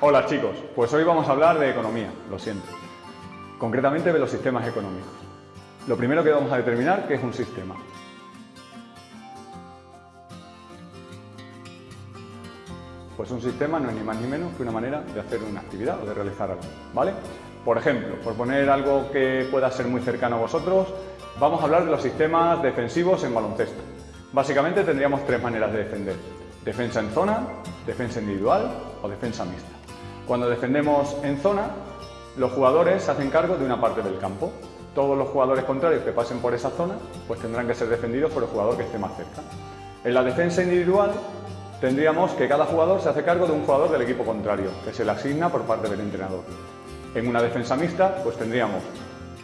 Hola chicos, pues hoy vamos a hablar de economía, lo siento. Concretamente de los sistemas económicos. Lo primero que vamos a determinar qué es un sistema. Pues un sistema no es ni más ni menos que una manera de hacer una actividad o de realizar algo, ¿vale? Por ejemplo, por poner algo que pueda ser muy cercano a vosotros, vamos a hablar de los sistemas defensivos en baloncesto. Básicamente tendríamos tres maneras de defender. Defensa en zona, defensa individual o defensa mixta. Cuando defendemos en zona, los jugadores se hacen cargo de una parte del campo. Todos los jugadores contrarios que pasen por esa zona pues tendrán que ser defendidos por el jugador que esté más cerca. En la defensa individual tendríamos que cada jugador se hace cargo de un jugador del equipo contrario, que se le asigna por parte del entrenador. En una defensa mixta pues tendríamos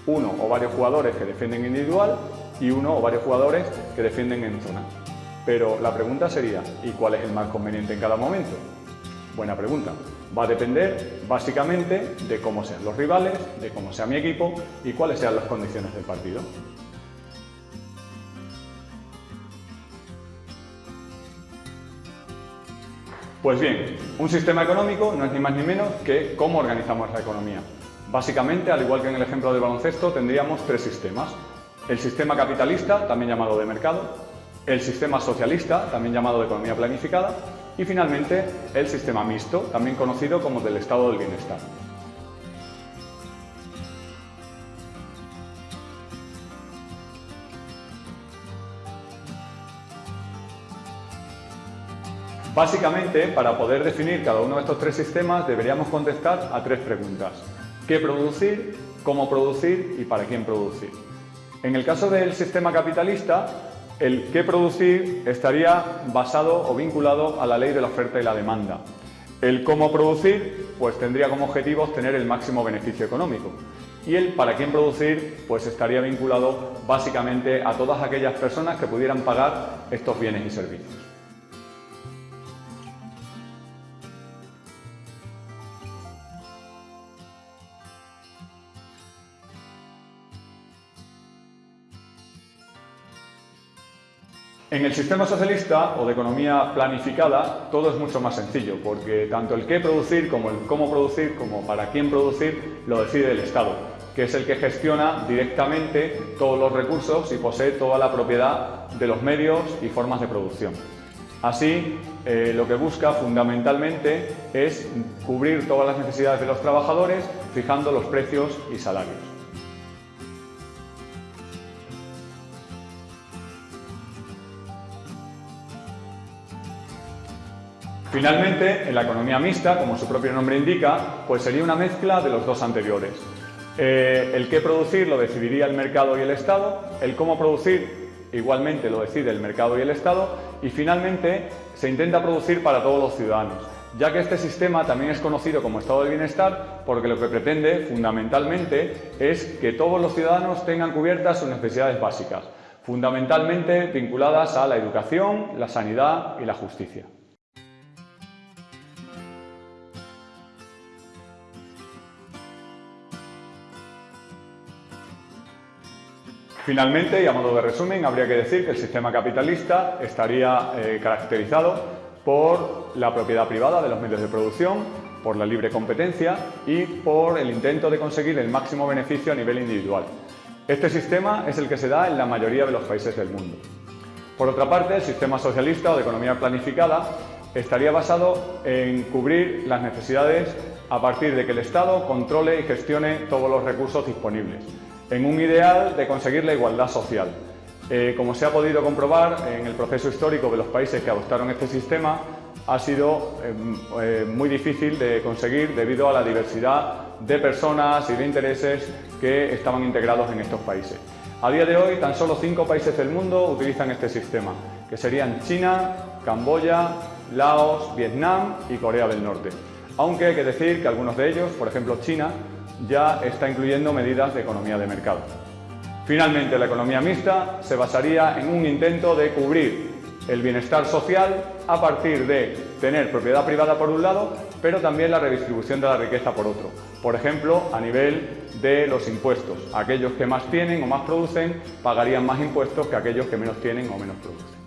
uno o varios jugadores que defienden individual y uno o varios jugadores que defienden en zona. Pero la pregunta sería, ¿y cuál es el más conveniente en cada momento? Buena pregunta. Va a depender básicamente de cómo sean los rivales, de cómo sea mi equipo y cuáles sean las condiciones del partido. Pues bien, un sistema económico no es ni más ni menos que cómo organizamos la economía. Básicamente, al igual que en el ejemplo del baloncesto, tendríamos tres sistemas. El sistema capitalista, también llamado de mercado, el sistema socialista, también llamado de economía planificada, y finalmente el sistema mixto, también conocido como del estado del bienestar. Básicamente, para poder definir cada uno de estos tres sistemas, deberíamos contestar a tres preguntas. ¿Qué producir? ¿Cómo producir? ¿Y para quién producir? En el caso del sistema capitalista, el qué producir estaría basado o vinculado a la ley de la oferta y la demanda. El cómo producir, pues tendría como objetivo tener el máximo beneficio económico. Y el para quién producir, pues estaría vinculado básicamente a todas aquellas personas que pudieran pagar estos bienes y servicios. En el sistema socialista o de economía planificada todo es mucho más sencillo porque tanto el qué producir como el cómo producir como para quién producir lo decide el Estado, que es el que gestiona directamente todos los recursos y posee toda la propiedad de los medios y formas de producción. Así, eh, lo que busca fundamentalmente es cubrir todas las necesidades de los trabajadores fijando los precios y salarios. Finalmente, en la economía mixta, como su propio nombre indica, pues sería una mezcla de los dos anteriores. Eh, el qué producir lo decidiría el mercado y el Estado, el cómo producir igualmente lo decide el mercado y el Estado y finalmente se intenta producir para todos los ciudadanos, ya que este sistema también es conocido como estado de bienestar porque lo que pretende fundamentalmente es que todos los ciudadanos tengan cubiertas sus necesidades básicas, fundamentalmente vinculadas a la educación, la sanidad y la justicia. Finalmente, y a modo de resumen, habría que decir que el sistema capitalista estaría eh, caracterizado por la propiedad privada de los medios de producción, por la libre competencia y por el intento de conseguir el máximo beneficio a nivel individual. Este sistema es el que se da en la mayoría de los países del mundo. Por otra parte, el sistema socialista o de economía planificada estaría basado en cubrir las necesidades a partir de que el Estado controle y gestione todos los recursos disponibles en un ideal de conseguir la igualdad social. Eh, como se ha podido comprobar en el proceso histórico de los países que adoptaron este sistema, ha sido em, eh, muy difícil de conseguir debido a la diversidad de personas y de intereses que estaban integrados en estos países. A día de hoy, tan solo cinco países del mundo utilizan este sistema, que serían China, Camboya, Laos, Vietnam y Corea del Norte. Aunque hay que decir que algunos de ellos, por ejemplo China, ya está incluyendo medidas de economía de mercado. Finalmente, la economía mixta se basaría en un intento de cubrir el bienestar social a partir de tener propiedad privada por un lado, pero también la redistribución de la riqueza por otro. Por ejemplo, a nivel de los impuestos. Aquellos que más tienen o más producen pagarían más impuestos que aquellos que menos tienen o menos producen.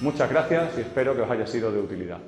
Muchas gracias y espero que os haya sido de utilidad.